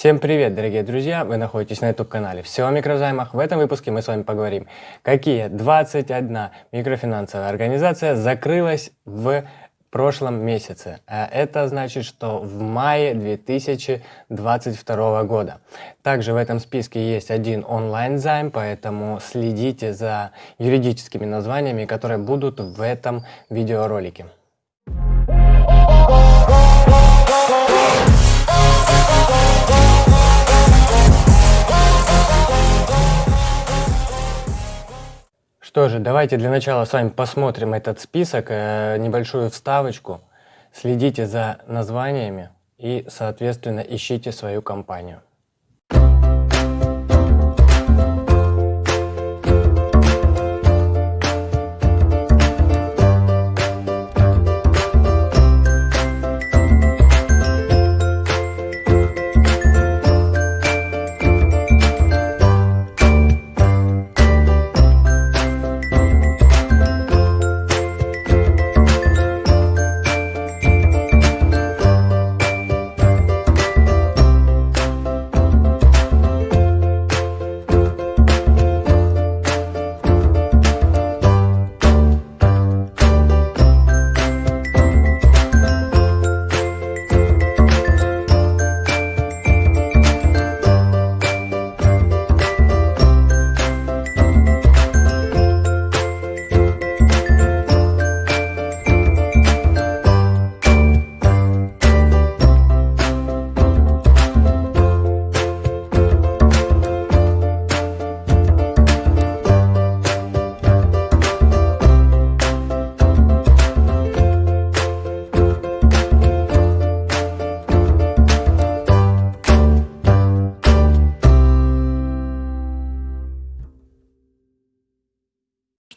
Всем привет, дорогие друзья! Вы находитесь на YouTube-канале «Все о микрозаймах». В этом выпуске мы с вами поговорим, какие 21 микрофинансовая организация закрылась в прошлом месяце. А это значит, что в мае 2022 года. Также в этом списке есть один онлайн-займ, поэтому следите за юридическими названиями, которые будут в этом видеоролике. Что же, давайте для начала с вами посмотрим этот список, э, небольшую вставочку. Следите за названиями и, соответственно, ищите свою компанию.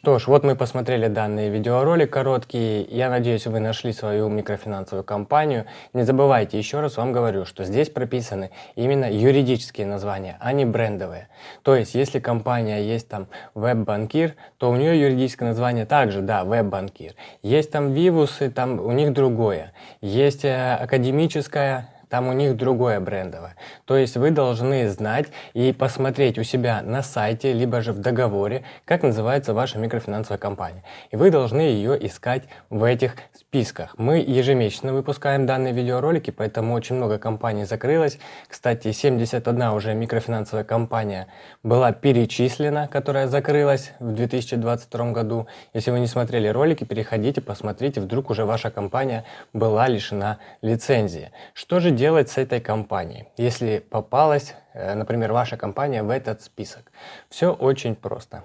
Что ж, вот мы посмотрели данный видеоролик короткий. Я надеюсь, вы нашли свою микрофинансовую компанию. Не забывайте, еще раз вам говорю, что здесь прописаны именно юридические названия, а не брендовые. То есть, если компания есть там веб-банкир, то у нее юридическое название также, да, веб-банкир. Есть там вивусы, там у них другое. Есть э, академическая там у них другое брендовое. То есть вы должны знать и посмотреть у себя на сайте, либо же в договоре, как называется ваша микрофинансовая компания. И вы должны ее искать в этих списках. Мы ежемесячно выпускаем данные видеоролики, поэтому очень много компаний закрылось. Кстати, 71 уже микрофинансовая компания была перечислена, которая закрылась в 2022 году. Если вы не смотрели ролики, переходите, посмотрите, вдруг уже ваша компания была лишена лицензии. Что же делать? Делать с этой компанией, если попалась, э, например, ваша компания в этот список? Все очень просто.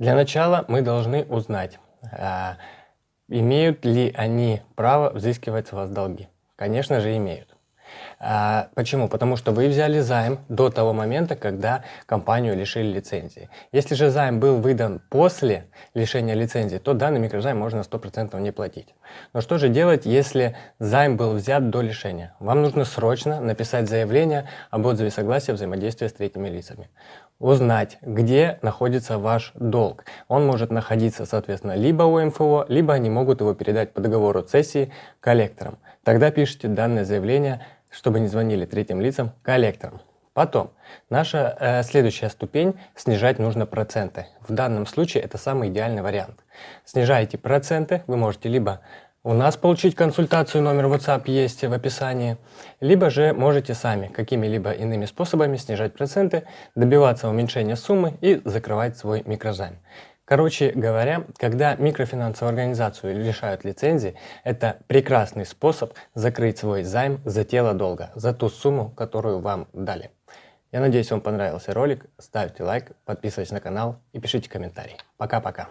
Для начала мы должны узнать, а, имеют ли они право взыскивать с вас долги. Конечно же, имеют. А, почему? Потому что вы взяли займ до того момента, когда компанию лишили лицензии. Если же займ был выдан после лишения лицензии, то данный микрозайм можно 100% не платить. Но что же делать, если займ был взят до лишения? Вам нужно срочно написать заявление об отзыве согласия взаимодействия с третьими лицами узнать, где находится ваш долг. Он может находиться, соответственно, либо у МФО, либо они могут его передать по договору цессии коллекторам. Тогда пишите данное заявление чтобы не звонили третьим лицам, коллекторам. Потом, наша э, следующая ступень, снижать нужно проценты. В данном случае это самый идеальный вариант. Снижаете проценты, вы можете либо у нас получить консультацию, номер WhatsApp есть в описании, либо же можете сами какими-либо иными способами снижать проценты, добиваться уменьшения суммы и закрывать свой микрозайм. Короче говоря, когда микрофинансовую организацию лишают лицензии, это прекрасный способ закрыть свой займ за тело долга, за ту сумму, которую вам дали. Я надеюсь, вам понравился ролик. Ставьте лайк, подписывайтесь на канал и пишите комментарии. Пока-пока.